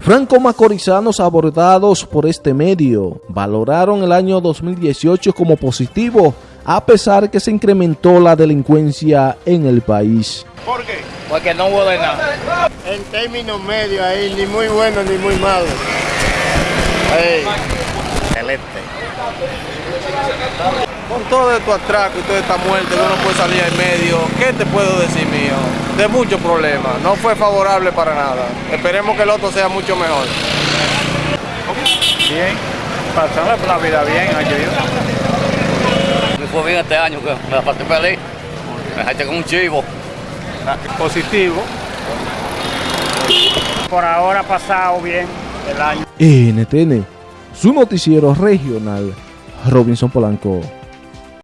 Franco-macorizanos abordados por este medio valoraron el año 2018 como positivo, a pesar que se incrementó la delincuencia en el país. ¿Por qué? Porque no hubo de nada. En términos medios ahí, ni muy bueno ni muy malo. Ey, excelente. Con todo esto atraco y toda esta muerte que uno puede salir en medio, ¿qué te puedo decir mío? De muchos problemas, no fue favorable para nada. Esperemos que el otro sea mucho mejor. Bien, pasando la vida bien, año Me fue bien este año, que me la pasé feliz. Me dejaste con un chivo. Positivo. Por ahora ha pasado bien el año. NTN, su noticiero regional, Robinson Polanco.